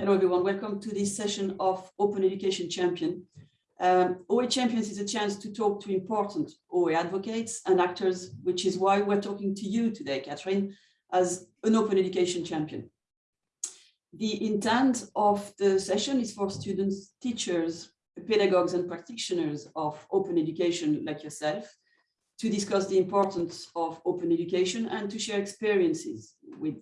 Hello everyone, welcome to this session of Open Education Champion. Um, OA Champions is a chance to talk to important OA advocates and actors, which is why we're talking to you today, Catherine, as an Open Education Champion. The intent of the session is for students, teachers, pedagogues and practitioners of open education like yourself to discuss the importance of open education and to share experiences with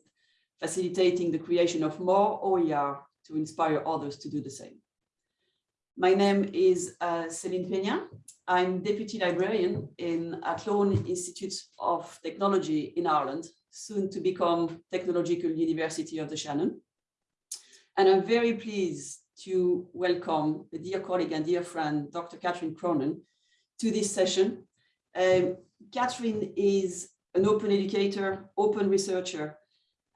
facilitating the creation of more OER to inspire others to do the same. My name is uh, Céline Peña. I'm Deputy Librarian in Athlone Institute of Technology in Ireland, soon to become Technological University of the Shannon. And I'm very pleased to welcome the dear colleague and dear friend, Dr. Catherine Cronin, to this session. Um, Catherine is an open educator, open researcher,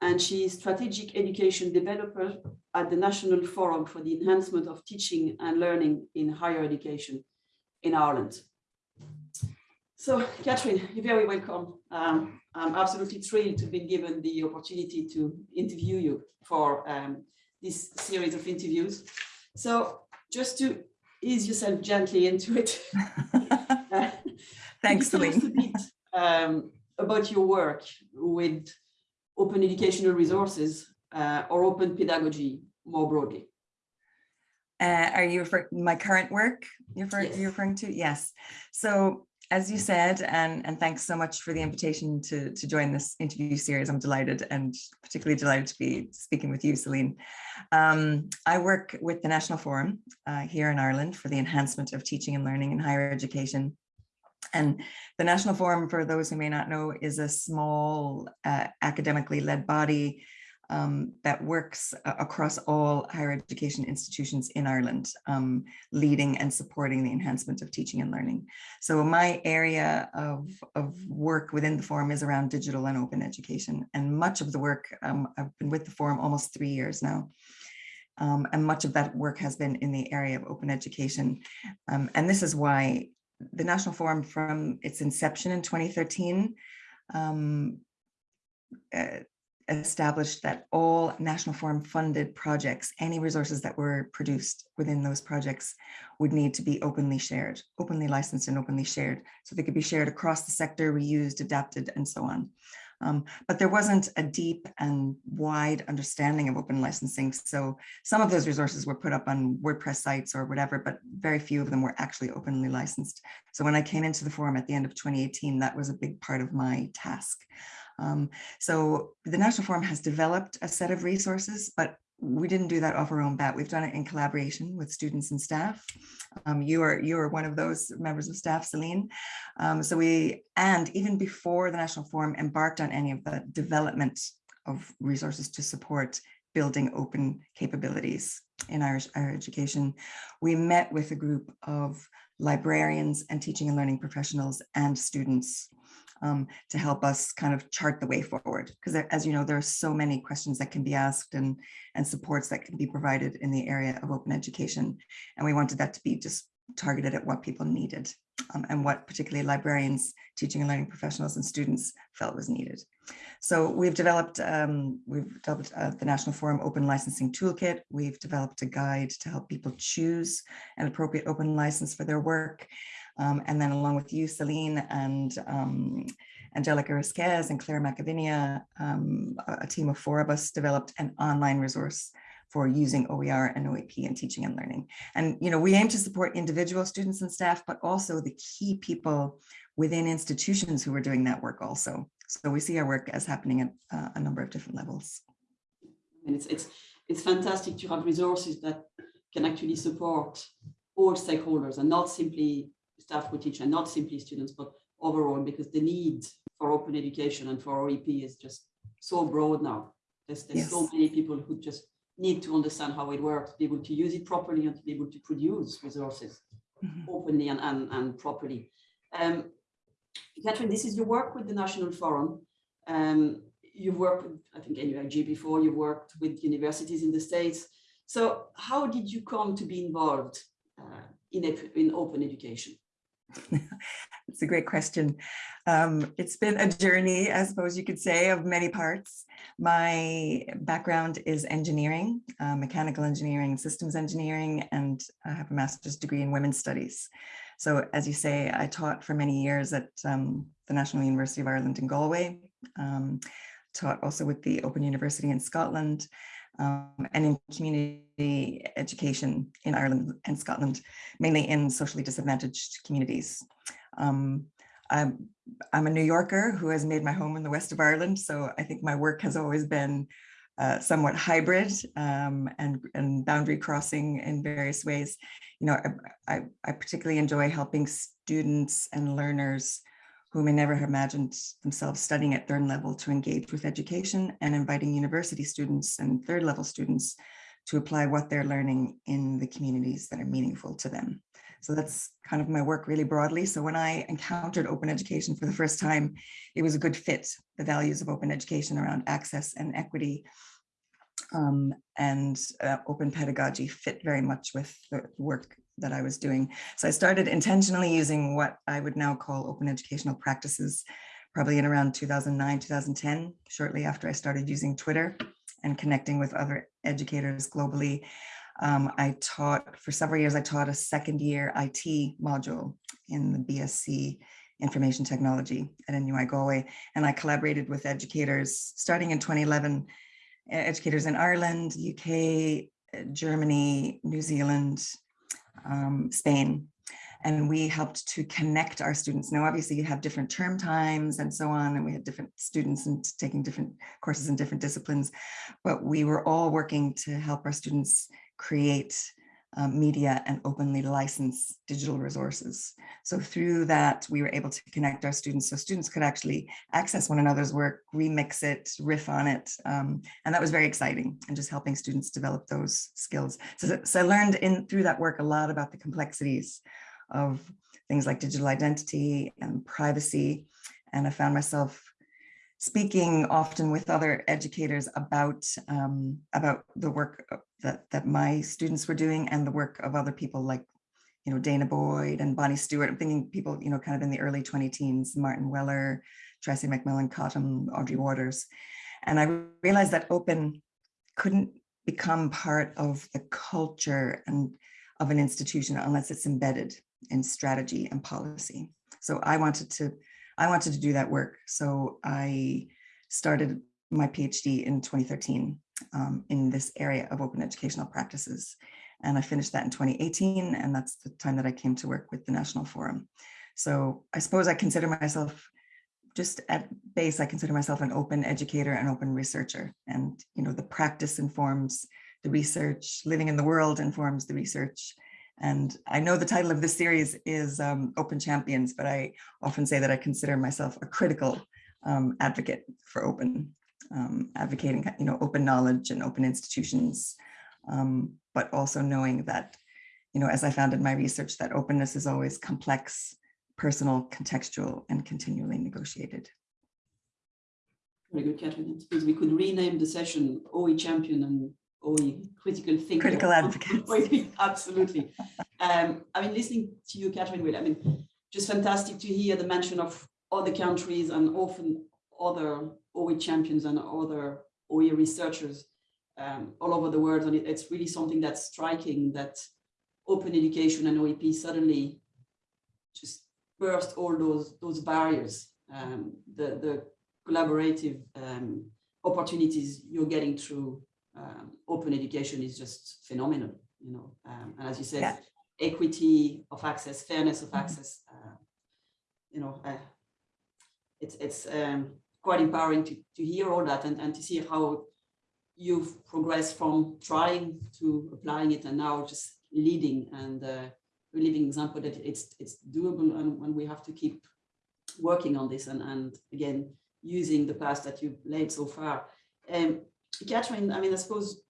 and she is strategic education developer at the National Forum for the Enhancement of Teaching and Learning in Higher Education in Ireland. So, Catherine, you're very welcome. Um, I'm absolutely thrilled to be given the opportunity to interview you for um, this series of interviews. So, just to ease yourself gently into it. Thanks, Celine. Um, about your work with open educational resources uh, or open pedagogy more broadly? Uh, are you referring my current work you're, refer yes. you're referring to? Yes. So as you said, and, and thanks so much for the invitation to, to join this interview series. I'm delighted and particularly delighted to be speaking with you, Celine. Um, I work with the National Forum uh, here in Ireland for the enhancement of teaching and learning in higher education. And the National Forum, for those who may not know, is a small uh, academically led body um, that works across all higher education institutions in Ireland, um, leading and supporting the enhancement of teaching and learning. So my area of, of work within the forum is around digital and open education. And much of the work, um, I've been with the forum almost three years now. Um, and much of that work has been in the area of open education. Um, and this is why the National Forum from its inception in 2013 um, uh, established that all National Forum funded projects, any resources that were produced within those projects would need to be openly shared, openly licensed and openly shared. So they could be shared across the sector, reused, adapted, and so on. Um, but there wasn't a deep and wide understanding of open licensing. So some of those resources were put up on WordPress sites or whatever, but very few of them were actually openly licensed. So when I came into the forum at the end of 2018, that was a big part of my task. Um, so the National Forum has developed a set of resources, but we didn't do that off our own bat. We've done it in collaboration with students and staff. Um, you are you are one of those members of staff, Celine. Um, so we and even before the National Forum embarked on any of the development of resources to support building open capabilities in Irish higher education, we met with a group of librarians and teaching and learning professionals and students um, to help us kind of chart the way forward. Because as you know, there are so many questions that can be asked and, and supports that can be provided in the area of open education. And we wanted that to be just targeted at what people needed um, and what particularly librarians, teaching and learning professionals and students felt was needed. So we've developed, um, we've developed uh, the National Forum Open Licensing Toolkit. We've developed a guide to help people choose an appropriate open license for their work. Um, and then along with you, Celine and um, Angelica Risquez and Claire McAvinia, um, a team of four of us developed an online resource for using OER and OEP in teaching and learning. And, you know, we aim to support individual students and staff, but also the key people within institutions who are doing that work also. So we see our work as happening at uh, a number of different levels. And it's, it's, it's fantastic to have resources that can actually support all stakeholders and not simply staff who teach and not simply students, but overall, because the need for open education and for OEP is just so broad now. There's, there's yes. so many people who just need to understand how it works, be able to use it properly and to be able to produce resources mm -hmm. openly and, and, and properly. Um, Catherine, this is your work with the National Forum. Um, you've worked with, I think, NUIG before, you've worked with universities in the States. So how did you come to be involved uh, in, in open education? It's a great question. Um, it's been a journey, I suppose you could say, of many parts. My background is engineering, uh, mechanical engineering, systems engineering, and I have a master's degree in women's studies. So as you say, I taught for many years at um, the National University of Ireland in Galway, um, taught also with the Open University in Scotland, um, and in community education in Ireland and Scotland, mainly in socially disadvantaged communities. Um, I'm, I'm a New Yorker who has made my home in the west of Ireland, so I think my work has always been uh, somewhat hybrid um, and, and boundary crossing in various ways. You know, I, I, I particularly enjoy helping students and learners who may never have imagined themselves studying at third level to engage with education and inviting university students and third level students to apply what they're learning in the communities that are meaningful to them. So that's kind of my work really broadly. So when I encountered open education for the first time, it was a good fit, the values of open education around access and equity um, and uh, open pedagogy fit very much with the work that I was doing. So I started intentionally using what I would now call open educational practices, probably in around 2009, 2010, shortly after I started using Twitter and connecting with other educators globally. Um, I taught, for several years, I taught a second year IT module in the BSc Information Technology at NUI Galway, and I collaborated with educators starting in 2011, educators in Ireland, UK, Germany, New Zealand, um, Spain, and we helped to connect our students. Now, obviously you have different term times and so on, and we had different students and taking different courses in different disciplines, but we were all working to help our students create um, media and openly license digital resources. So through that, we were able to connect our students so students could actually access one another's work, remix it, riff on it. Um, and that was very exciting and just helping students develop those skills. So, so I learned in through that work a lot about the complexities of things like digital identity and privacy. And I found myself speaking often with other educators about um, about the work that that my students were doing and the work of other people like you know danah boyd and Bonnie Stewart. I'm thinking people you know kind of in the early 20 teens, Martin Weller, Tressie McMillan Cottom, Audrey Watters, and I realized that open couldn't become part of the culture and of an institution unless it's embedded in strategy and policy. So I wanted to I wanted to do that work. So I started my PhD in 2013 um, in this area of open educational practices. And I finished that in 2018, and that's the time that I came to work with the National Forum. So I suppose I consider myself just at base, I consider myself an open educator and open researcher. And, you know, the practice informs the research, living in the world informs the research. And I know the title of this series is um, Open Champions, but I often say that I consider myself a critical um, advocate for open, um, advocating, you know, open knowledge and open institutions, um, but also knowing that, you know, as I found in my research, that openness is always complex, personal, contextual, and continually negotiated. Very good, Catherine. I suppose we could rename the session OE Champion and or critical thinker. Critical advocates. Absolutely. um, I mean, listening to you, Catherine, Will, I mean, just fantastic to hear the mention of other countries and often other OE champions and other OE researchers um, all over the world. And it, it's really something that's striking that open education and OEP suddenly just burst all those, those barriers, um, the, the collaborative um, opportunities you're getting through um, open education is just phenomenal, you know, um, and as you said, yeah. equity of access, fairness of mm -hmm. access, uh, you know, uh, it's it's um, quite empowering to, to hear all that and, and to see how you've progressed from trying to applying it and now just leading and uh, a living example that it's it's doable and when we have to keep working on this and, and again, using the past that you've laid so far. Um, Catherine, I mean, I suppose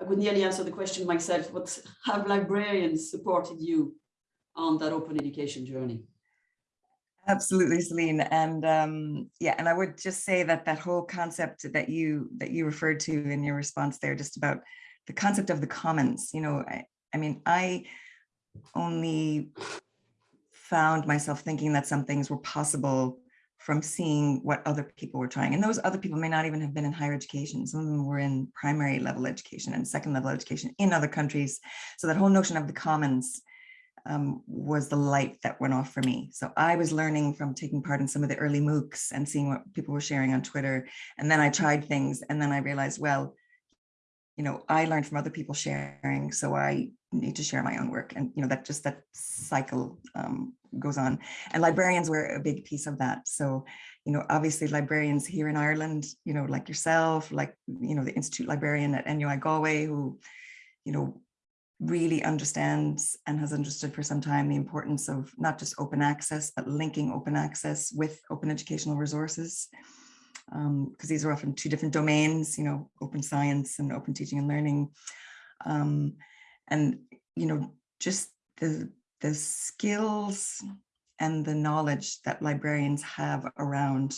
I could nearly answer the question myself, but have librarians supported you on that open education journey? Absolutely, Celine. And um, yeah, and I would just say that that whole concept that you that you referred to in your response there, just about the concept of the commons, you know, I, I mean, I only found myself thinking that some things were possible from seeing what other people were trying. And those other people may not even have been in higher education. Some of them were in primary level education and second level education in other countries. So that whole notion of the commons um, was the light that went off for me. So I was learning from taking part in some of the early MOOCs and seeing what people were sharing on Twitter. And then I tried things and then I realized, well, you know, I learned from other people sharing, so I need to share my own work. And, you know, that just that cycle um, goes on. And librarians were a big piece of that. So, you know, obviously librarians here in Ireland, you know, like yourself, like, you know, the Institute librarian at NUI Galway, who, you know, really understands and has understood for some time the importance of not just open access, but linking open access with open educational resources. Because um, these are often two different domains, you know, open science and open teaching and learning. Um, and, you know, just the, the skills and the knowledge that librarians have around,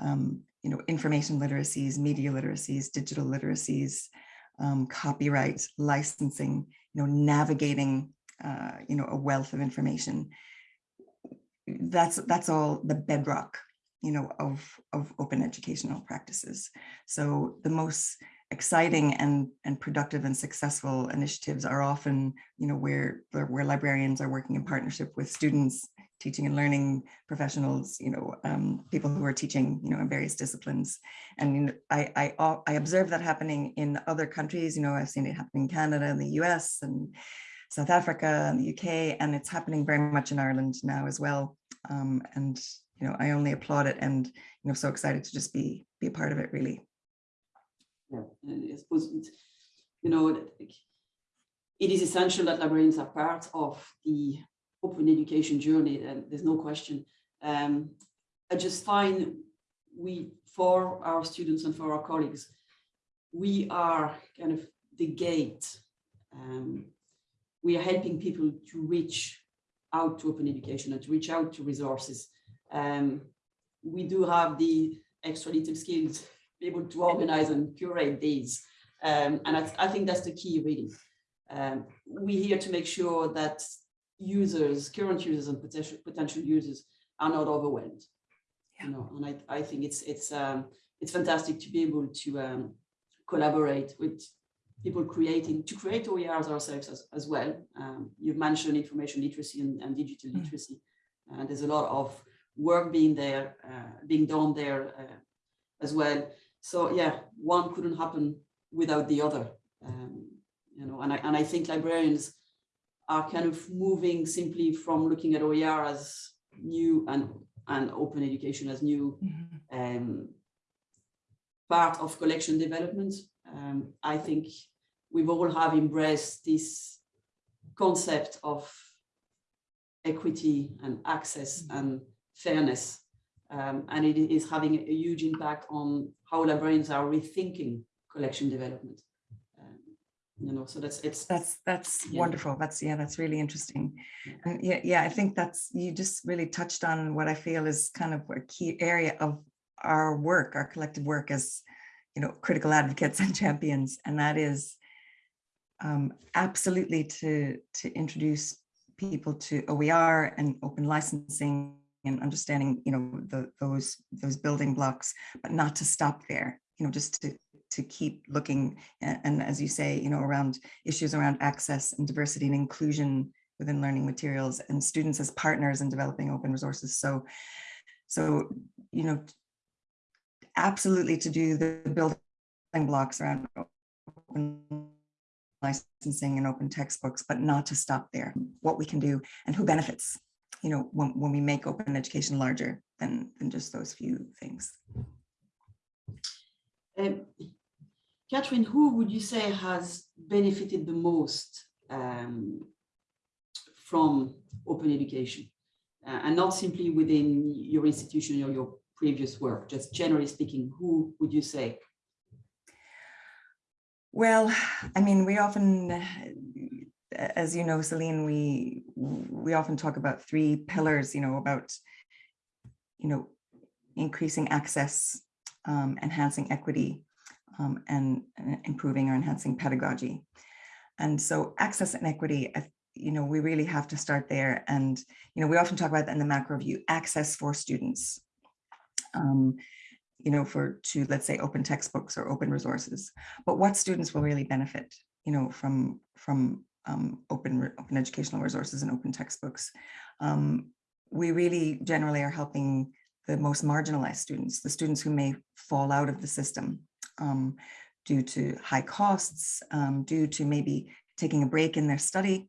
um, you know, information literacies, media literacies, digital literacies, um, copyright, licensing, you know, navigating, uh, you know, a wealth of information. That's that's all the bedrock, you know, of of open educational practices. So the most exciting and and productive and successful initiatives are often, you know, where where librarians are working in partnership with students, teaching and learning professionals, you know, um, people who are teaching, you know, in various disciplines. And you know, I, I, I observe that happening in other countries, you know, I've seen it happen in Canada and the US and South Africa and the UK, and it's happening very much in Ireland now as well. Um, and, you know, I only applaud it and, you know, so excited to just be, be a part of it really. Yeah, I suppose, you know, it is essential that librarians are part of the open education journey, and there's no question. Um, I just find we, for our students and for our colleagues, we are kind of the gate. Um, we are helping people to reach out to open education and to reach out to resources. Um, we do have the extra little skills be able to organize and curate these. Um, and I, I, think that's the key really. Um, we're here to make sure that users, current users and potential potential users are not overwhelmed. Yeah. You know, and I, I think it's it's um, it's fantastic to be able to um, collaborate with people creating to create OERs ourselves as, as well. Um, you've mentioned information literacy and, and digital mm. literacy. And there's a lot of work being there, uh, being done there uh, as well. So yeah, one couldn't happen without the other. Um, you know, and I and I think librarians are kind of moving simply from looking at OER as new and, and open education as new mm -hmm. um, part of collection development. Um, I think we've all have embraced this concept of equity and access mm-hmm. and fairness. Um, and it is having a huge impact on how librarians are rethinking collection development. You know so that's it's. That's that's yeah. wonderful. That's yeah that's really interesting. And yeah yeah i think that's you just really touched on what i feel is kind of a key area of our work our collective work as you know critical advocates and champions. And that is um, absolutely to to introduce people to OER and open licensing and understanding you know the, those those building blocks but not to stop there you know just to to keep looking and, and as you say, you know, around issues around access and diversity and inclusion within learning materials and students as partners in developing open resources. So, so, you know, absolutely to do the building blocks around open licensing and open textbooks, but not to stop there, what we can do and who benefits, you know, when, when we make open education larger than, than just those few things. Um, Catherine, who would you say has benefited the most um, from open education? Uh, and not simply within your institution or your previous work, just generally speaking, who would you say? Well, I mean, we often, as you know, Celine, we we often talk about three pillars, you know, about, you know, increasing access, um, enhancing equity, um, and, and, improving or enhancing pedagogy. And so access and equity, you know, we really have to start there. And, you know, we often talk about that in the macro view, access for students. um, you know, for to let's say open textbooks or open resources. But what students will really benefit, you know, from from um, open open educational resources and open textbooks. Um, we really generally are helping the most marginalized students, the students who may fall out of the system um, due to high costs, um, due to maybe taking a break in their study,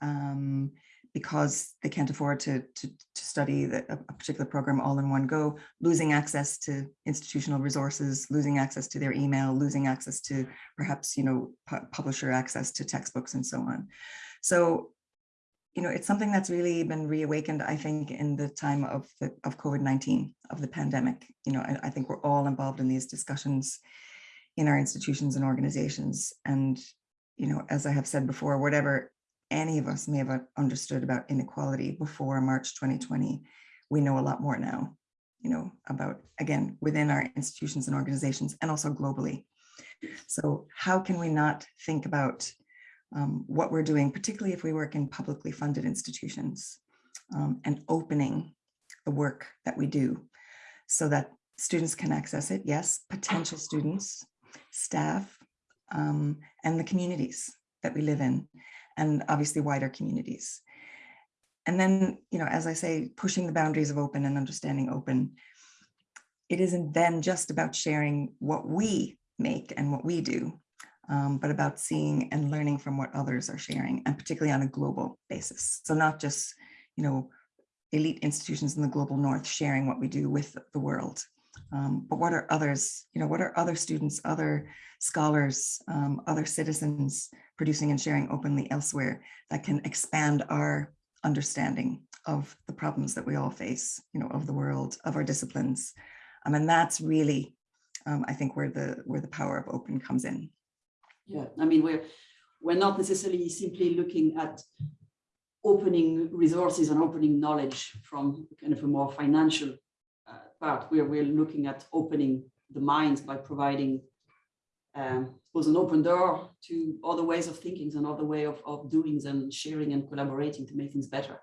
um, because they can't afford to, to, to study the, a particular program all in one go, losing access to institutional resources, losing access to their email, losing access to perhaps, you know, pu publisher access to textbooks and so on. So, you know, it's something that's really been reawakened, I think, in the time of the of COVID-19, of the pandemic. You know, I, I think we're all involved in these discussions in our institutions and organizations. And, you know, as I have said before, whatever any of us may have understood about inequality before March 2020, we know a lot more now, you know, about, again, within our institutions and organizations and also globally. So how can we not think about um, what we're doing, particularly if we work in publicly funded institutions um, and opening the work that we do so that students can access it. Yes, potential students, staff, um, and the communities that we live in and obviously wider communities. And then, you know, as I say, pushing the boundaries of open and understanding open, it isn't then just about sharing what we make and what we do, um, but about seeing and learning from what others are sharing, and particularly on a global basis. So not just, you know, elite institutions in the global north sharing what we do with the world, um, but what are others, you know, what are other students, other scholars, um, other citizens producing and sharing openly elsewhere that can expand our understanding of the problems that we all face, you know, of the world, of our disciplines. Um, and that's really, um, I think, where the where the power of open comes in. Yeah, I mean, we're we're not necessarily simply looking at opening resources and opening knowledge from kind of a more financial part. We're we're looking at opening the minds by providing um, was an open door to other ways of thinking and other way of, of doing and sharing and collaborating to make things better.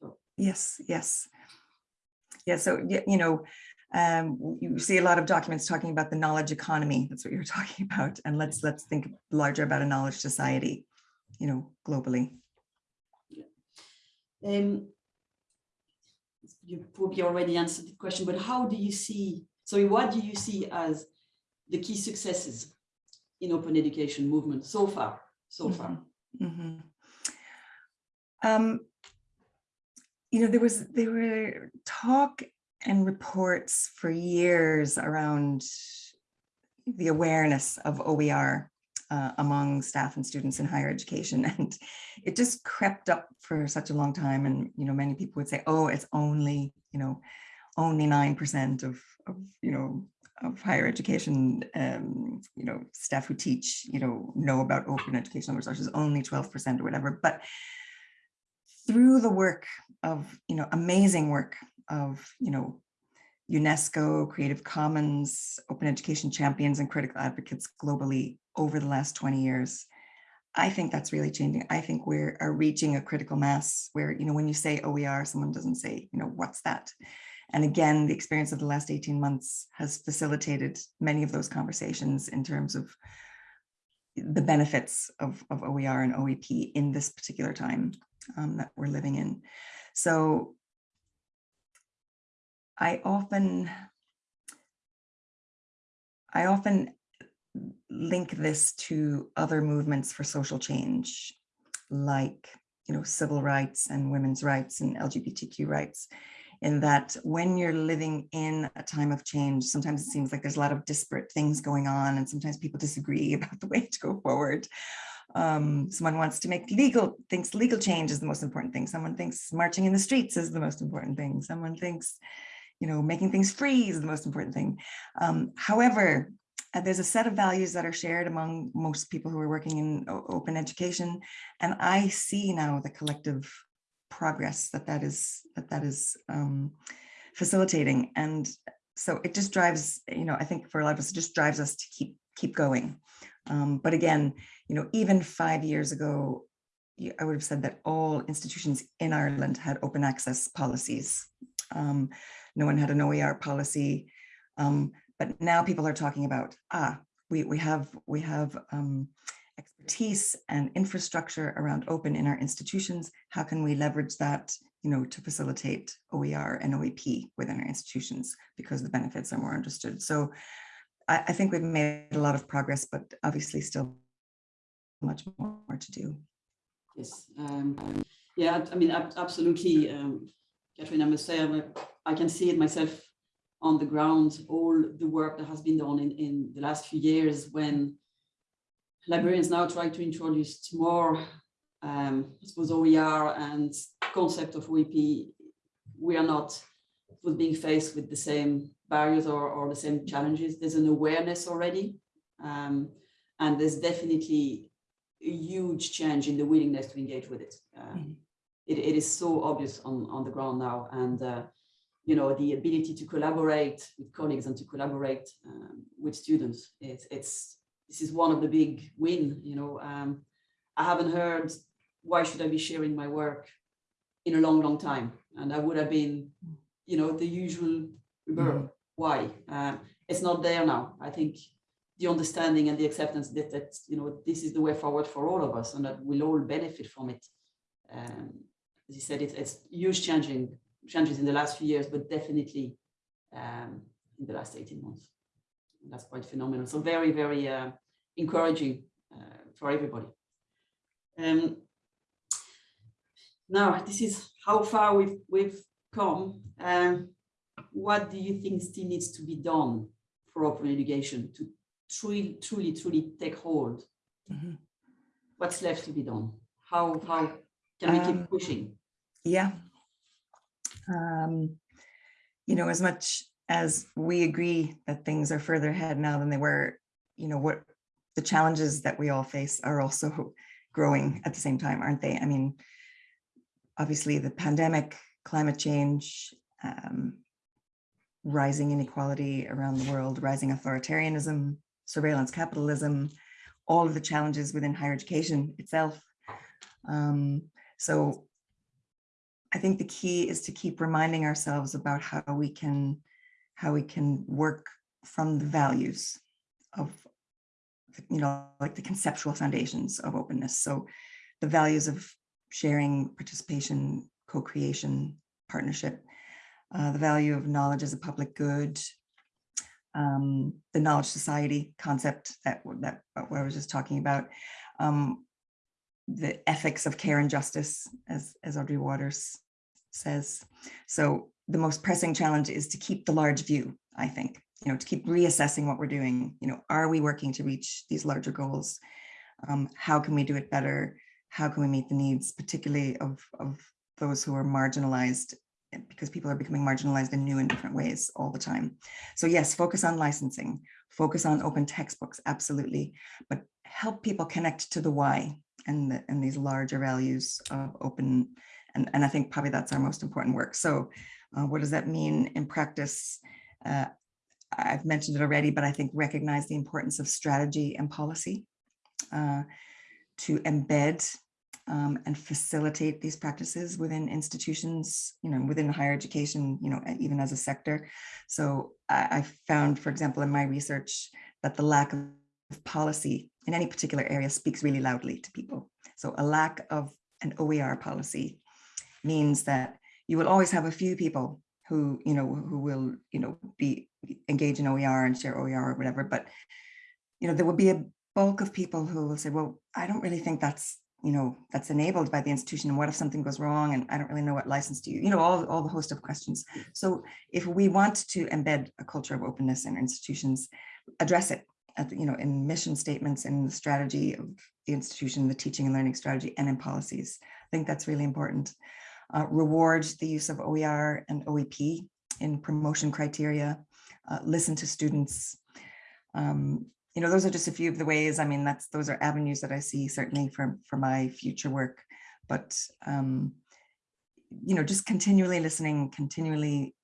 So. Yes, yes. Yeah, so, you know, um, you see a lot of documents talking about the knowledge economy. That's what you're talking about. And let's let's think larger about a knowledge society, you know, globally. Yeah. Um, you probably already answered the question, but how do you see, so what do you see as the key successes in open education movement so far, so mm -hmm. far? Mm -hmm. um, you know, there was, there were talk and reports for years around the awareness of OER uh, among staff and students in higher education. And it just crept up for such a long time. And, you know, many people would say, oh, it's only, you know, only 9% of, of, you know, of higher education, um, you know, staff who teach, you know, know about open educational resources, only 12% or whatever. But through the work of, you know, amazing work of, you know, UNESCO, Creative Commons, open education champions and critical advocates globally over the last 20 years, I think that's really changing. I think we're are reaching a critical mass where, you know, when you say OER, someone doesn't say, you know, what's that? And again, the experience of the last 18 months has facilitated many of those conversations in terms of the benefits of, of OER and OEP in this particular time um, that we're living in. So I often, I often link this to other movements for social change, like you know, civil rights and women's rights and LGBTQ rights in that when you're living in a time of change, sometimes it seems like there's a lot of disparate things going on and sometimes people disagree about the way to go forward. Um, someone wants to make legal, thinks legal change is the most important thing. Someone thinks marching in the streets is the most important thing. Someone thinks, you know, making things free is the most important thing. Um, however, uh, there's a set of values that are shared among most people who are working in open education. And I see now the collective progress that that is that that is um, facilitating. And so it just drives, you know, I think for a lot of us, it just drives us to keep keep going. Um, but again, you know, even five years ago, I would have said that all institutions in Ireland had open access policies. Um, no one had an OER policy. Um, but now people are talking about, ah, we, we have, we have um, expertise and infrastructure around open in our institutions. How can we leverage that, you know, to facilitate OER and OEP within our institutions because the benefits are more understood. So I, I think we've made a lot of progress, but obviously still much more to do. Yes, um, yeah, I mean, ab- absolutely, um, Catherine, I must say, I'm can see it myself on the ground, all the work that has been done in, in the last few years when librarians now try to introduce more, um, I suppose, OER and concept of OEP. We are not being faced with the same barriers or, or the same challenges. There's an awareness already. Um, and there's definitely a huge change in the willingness to engage with it. Uh, Mhm. it, it is so obvious on, on the ground now. And, uh, you know, the ability to collaborate with colleagues and to collaborate um, with students, it's, it's, this is one of the big win, you know. Um, I haven't heard, why should I be sharing my work in a long, long time? And I would have been, you know, the usual reverb. Why? Um, it's not there now. I think the understanding and the acceptance that, that you know this is the way forward for all of us and that we'll all benefit from it. Um, as you said, it's, it's huge changing changes in the last few years, but definitely um, in the last 18 months. And that's quite phenomenal. So very, very uh, encouraging uh, for everybody. Um, now, this is how far we've, we've come. Um, what do you think still needs to be done for open education to truly, truly, truly take hold? Mhm. What's left to be done? How, how can we Um, keep pushing? Yeah. Um, you know, as much as we agree that things are further ahead now than they were, you know, what the challenges that we all face are also growing at the same time, aren't they? I mean, obviously the pandemic, climate change, um, rising inequality around the world, rising authoritarianism, surveillance capitalism, all of the challenges within higher education itself. Um, so I think the key is to keep reminding ourselves about how we can how we can work from the values of you know like the conceptual foundations of openness. So the values of sharing, participation, co-creation, partnership, uh, the value of knowledge as a public good, um, the knowledge society concept that that what I was just talking about, um, the ethics of care and justice, as as Audrey Watters says. So the most pressing challenge is to keep the large view. I think you know to keep reassessing what we're doing. You know, are we working to reach these larger goals? Um, how can we do it better? How can we meet the needs, particularly of of those who are marginalized because people are becoming marginalized in new and different ways all the time. So yes, focus on licensing, focus on open textbooks, absolutely, but help people connect to the why and, the, and these larger values of open, and, and I think probably that's our most important work. So uh, what does that mean in practice? Uh, I've mentioned it already, but I think recognize the importance of strategy and policy uh, to embed um, and facilitate these practices within institutions, you know, within higher education, you know, even as a sector. So I, I found, for example, in my research, that the lack of policy in any particular area speaks really loudly to people. So a lack of an OER policy means that you will always have a few people who, you know, who will, you know, be engage in OER and share OER or whatever, but, you know, there will be a bulk of people who will say, well, I don't really think that's you know, that's enabled by the institution. And what if something goes wrong? And I don't really know what license to you, you know, all, all the host of questions. So if we want to embed a culture of openness in institutions, address it at, the- you know, in mission statements and the strategy of the institution, the teaching and learning strategy and in policies. I think that's really important. Uh, reward the use of OER and OEP in promotion criteria, uh, listen to students, um, you know, those are just a few of the ways. I mean, that's those are avenues that I see certainly for for my future work. But um, you know, just continually listening, continually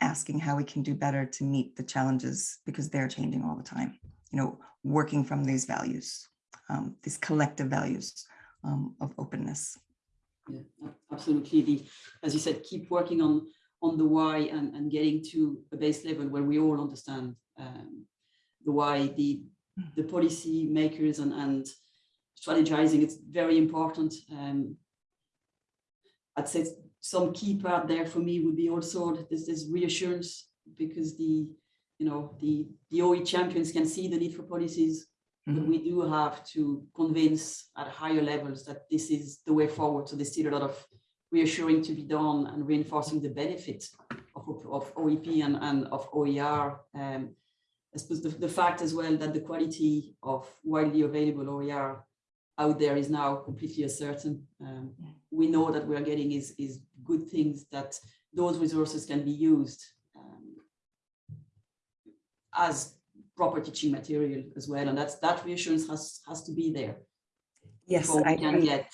asking how we can do better to meet the challenges because they're changing all the time. You know, working from these values, um, these collective values um, of openness. Yeah, absolutely. The, as you said, keep working on on the why and, and getting to a base level where we all understand um, the why, the, the policy makers and, and strategizing, it's very important. Um, I'd say some key part there for me would be also there's this reassurance because the, you know, the, the OE champions can see the need for policies, but Mhm. we do have to convince at higher levels that this is the way forward. So there's still a lot of reassuring to be done and reinforcing the benefit of, of OEP and, and of OER. Um, I suppose the, the fact as well that the quality of widely available OER out there is now completely uncertain. Um, Yeah. we know that we are getting is, is good things that those resources can be used as proper teaching material as well. And that's that reassurance has, has to be there. Yes, I can agree. get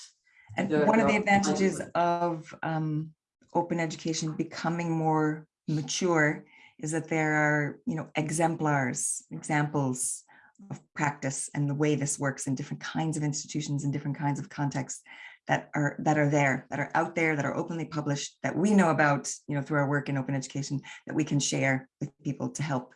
And the- one of the advantages of um, open education becoming more mature is that there are, you know, exemplars, examples of practice and the way this works in different kinds of institutions and different kinds of contexts that are that are there, that are out there, that are openly published, that we know about, you know, through our work in open education, that we can share with people to help,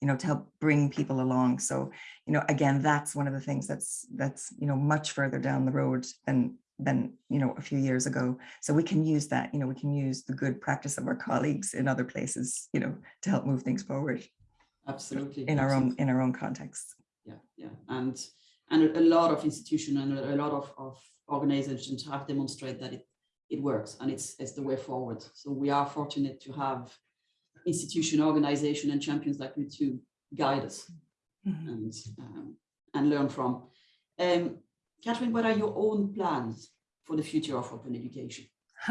you know, to help bring people along. So, you know, again, that's one of the things that's that's, you know, much further down the road than than, you know, a few years ago. So we can use that, you know, we can use the good practice of our colleagues in other places, you know, to help move things forward absolutely in our own in our own context. yeah, yeah, and and a, lot of institutions and a, a lot of, of organizations have demonstrated that it it works and it's it's the way forward. So we are fortunate to have institution, organization, and champions like you to guide us Mhm. and um, and learn from. Um, Catherine, what are your own plans for the future of open education?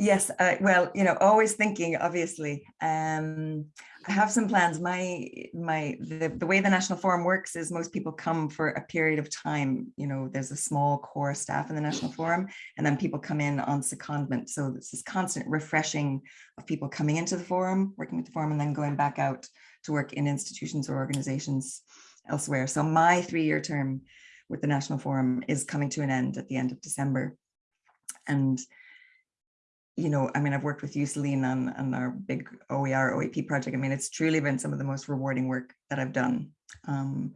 Yes, uh, well, you know, always thinking, obviously. Um, I have some plans. My, my, the, the way the National Forum works is most people come for a period of time. You know, there's a small core staff in the National Forum, and then people come in on secondment. So this is constant refreshing of people coming into the forum, working with the forum, and then going back out to work in institutions or organizations elsewhere. So my three-year term with the National Forum is coming to an end at the end of December. And, you know, I mean, I've worked with you, Celine, on, on our big OER OEP project. I mean, it's truly been some of the most rewarding work that I've done um,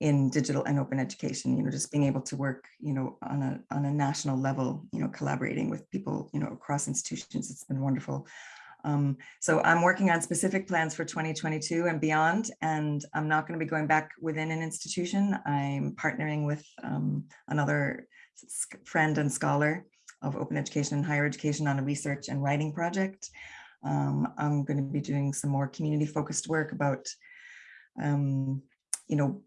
in digital and open education, you know, just being able to work, you know, on a, on a national level, you know, collaborating with people, you know, across institutions. It's been wonderful. Um, so I'm working on specific plans for 2022 and beyond, and I'm not going to be going back within an institution. I'm partnering with um, another friend and scholar of open education and higher education on a research and writing project. Um, I'm going to be doing some more community focused work about, um, you know,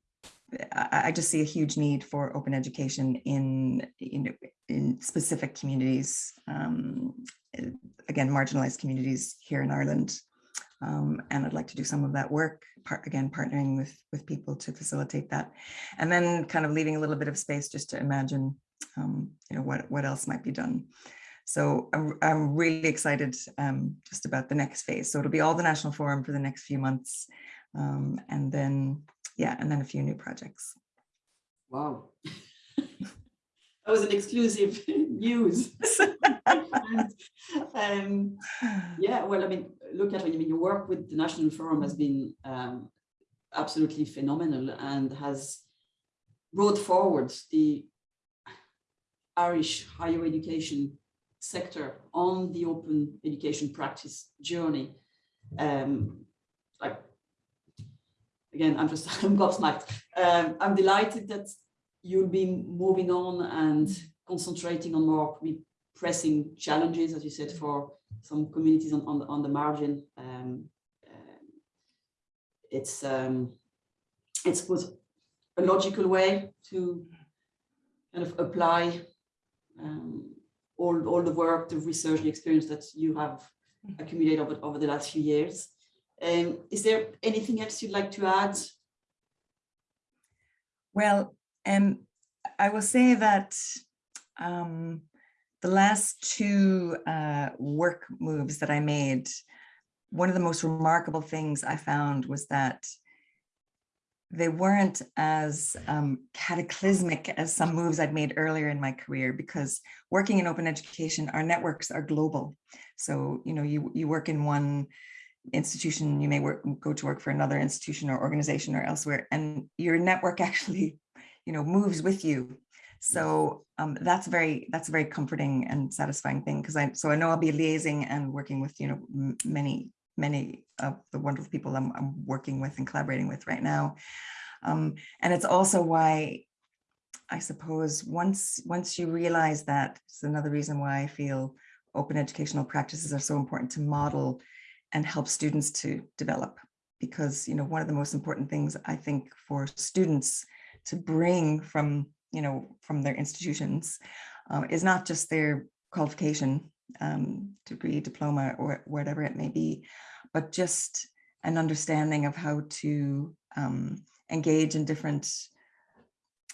I, I just see a huge need for open education in, know, in specific communities, um, again, marginalized communities here in Ireland. Um, and I'd like to do some of that work, part, again, partnering with, with people to facilitate that. And then kind of leaving a little bit of space just to imagine, um, you know, what, what else might be done. So I'm, I'm really excited um, just about the next phase. So it'll be all the National Forum for the next few months. Um, and then, yeah, and then a few new projects. Wow. that was an exclusive news. and, um, yeah, well, I mean, look at, I mean, your work with the National Forum has been um, absolutely phenomenal and has brought forward the Irish higher education sector on the open education practice journey. Um, like, again, I'm just, I'm gobsmacked. Um, I'm delighted that you'll be moving on and concentrating on more pressing challenges, as you said, for some communities on, on, the, on the margin. Um, um, it's, um, it's was a logical way to kind of apply um, all, all the work, the research, the experience that you have accumulated over, over the last few years. Um, is there anything else you'd like to add? Well, um, I will say that um, the last two uh, work moves that I made, one of the most remarkable things I found was that they weren't as um, cataclysmic as some moves I'd made earlier in my career because working in open education, our networks are global. So, you know, you, you work in one institution, you may work, go to work for another institution or organization or elsewhere, and your network actually, you know, moves with you. So um, that's very that's a very comforting and satisfying thing because I so I know I'll be liaising and working with you know many many of the wonderful people I'm, I'm working with and collaborating with right now. Um, and it's also why I suppose once once you realize that it's another reason why I feel open educational practices are so important to model and help students to develop because you know one of the most important things I think for students to bring from you know from their institutions um, is not just their qualification um, degree diploma or whatever it may be but just an understanding of how to um, engage in different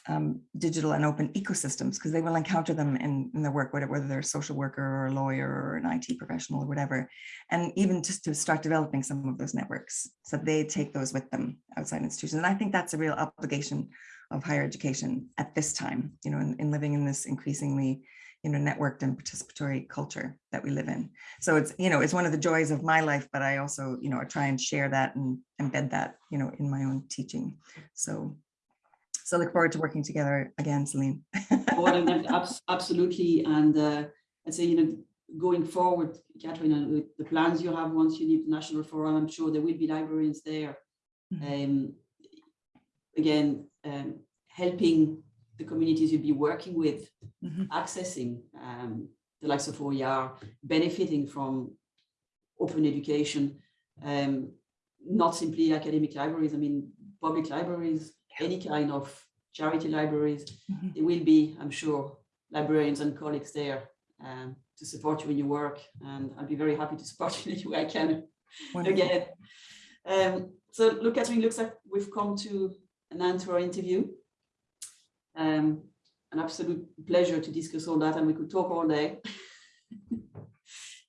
um, digital and open ecosystems because they will encounter them in, in their work, whether, they're a social worker or a lawyer or an IT professional or whatever. And even just to start developing some of those networks so they take those with them outside institutions. And I think that's a real obligation of higher education at this time, you know, in, in living in this increasingly you know, networked and participatory culture that we live in. So it's, you know, it's one of the joys of my life, but I also, you know, I try and share that and embed that, you know, in my own teaching. So, so look forward to working together again, Celine. oh, absolutely. And uh, I'd say, you know, going forward, Catherine, and the plans you have once you leave the National Forum, I'm sure there will be librarians there. Mm -hmm. um, again, um, helping the communities you'll be working with, mm -hmm. accessing um, the likes of OER, benefiting from open education, um, not simply academic libraries, I mean, public libraries, any kind of charity libraries, mm -hmm. there will be, I'm sure, librarians and colleagues there um, to support you in your work. And I'll be very happy to support you in any way I can Wonderful. again. Um, so look, Catherine, looks like we've come to an end to our interview. Um, an absolute pleasure to discuss all that and we could talk all day.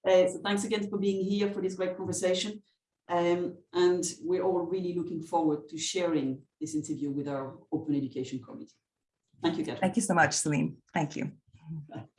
uh, so thanks again for being here for this great conversation. Um, and we're all really looking forward to sharing this interview with our Open Education Committee. Thank you, Catherine. Thank you so much, Celine. Thank you.